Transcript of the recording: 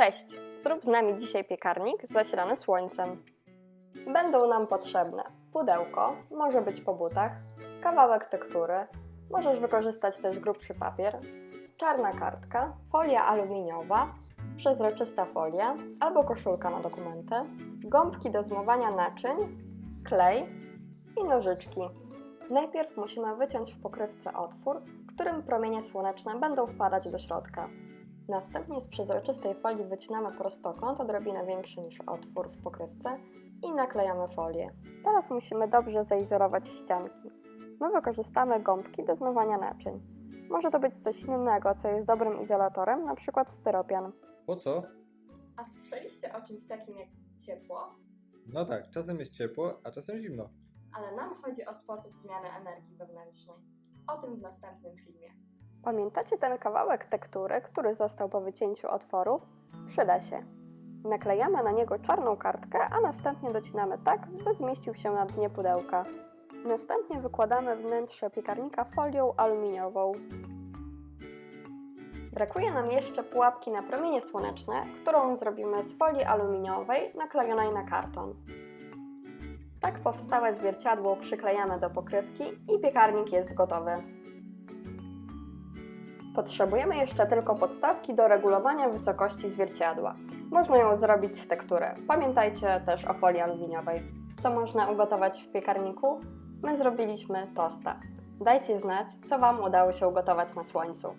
Cześć! Zrób z nami dzisiaj piekarnik zasilany słońcem. Będą nam potrzebne pudełko, może być po butach, kawałek tektury, możesz wykorzystać też grubszy papier, czarna kartka, folia aluminiowa, przezroczysta folia albo koszulka na dokumenty, gąbki do zmywania naczyń, klej i nożyczki. Najpierw musimy wyciąć w pokrywce otwór, którym promienie słoneczne będą wpadać do środka. Następnie z przezroczystej folii wycinamy prostokąt odrobinę większy niż otwór w pokrywce i naklejamy folię. Teraz musimy dobrze zaizolować ścianki. My wykorzystamy gąbki do zmywania naczyń. Może to być coś innego, co jest dobrym izolatorem, na przykład styropian. Po co? A słyszeliście o czymś takim jak ciepło? No tak, czasem jest ciepło, a czasem zimno. Ale nam chodzi o sposób zmiany energii wewnętrznej. O tym w następnym filmie. Pamiętacie ten kawałek tektury, który został po wycięciu otworu? Przyda się. Naklejamy na niego czarną kartkę, a następnie docinamy tak, by zmieścił się na dnie pudełka. Następnie wykładamy wnętrze piekarnika folią aluminiową. Brakuje nam jeszcze pułapki na promienie słoneczne, którą zrobimy z folii aluminiowej naklejonej na karton. Tak powstałe zwierciadło przyklejamy do pokrywki i piekarnik jest gotowy. Potrzebujemy jeszcze tylko podstawki do regulowania wysokości zwierciadła. Można ją zrobić z tektury. Pamiętajcie też o folii aluminiowej. Co można ugotować w piekarniku? My zrobiliśmy tosta. Dajcie znać, co Wam udało się ugotować na słońcu.